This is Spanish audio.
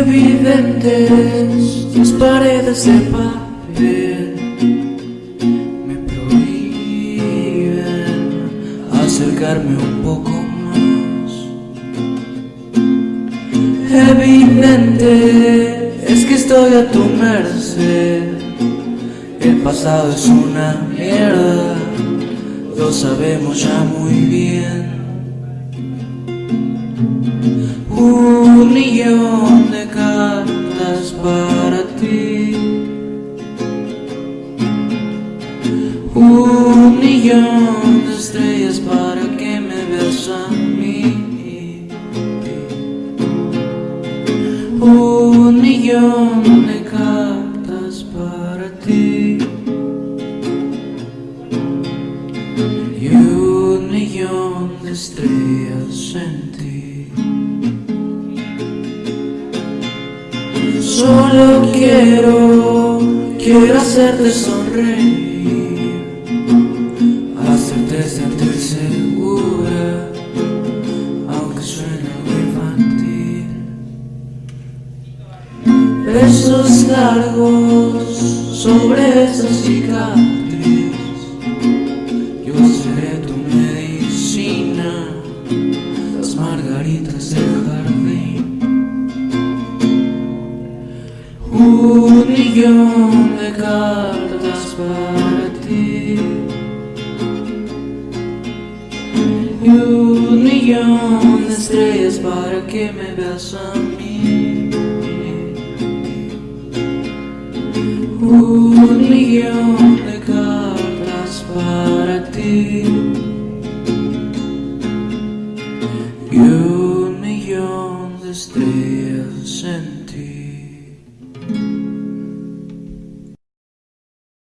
Evidentes las paredes de papel me prohíben acercarme un poco más. Evidente es que estoy a tu merced. El pasado es una mierda, lo sabemos ya muy bien. Un millón para ti. Un millón de estrellas para que me veas a mí. Un millón de cartas para ti. Y un millón de estrellas en ti. Solo quiero, quiero hacerte sonreír, hacerte sentir segura, aunque suene algo infantil. Besos largos sobre esa cicatriz, yo seré tu medicina, las margaritas del jardín. Un millón de cartas para ti y un millón de estrellas para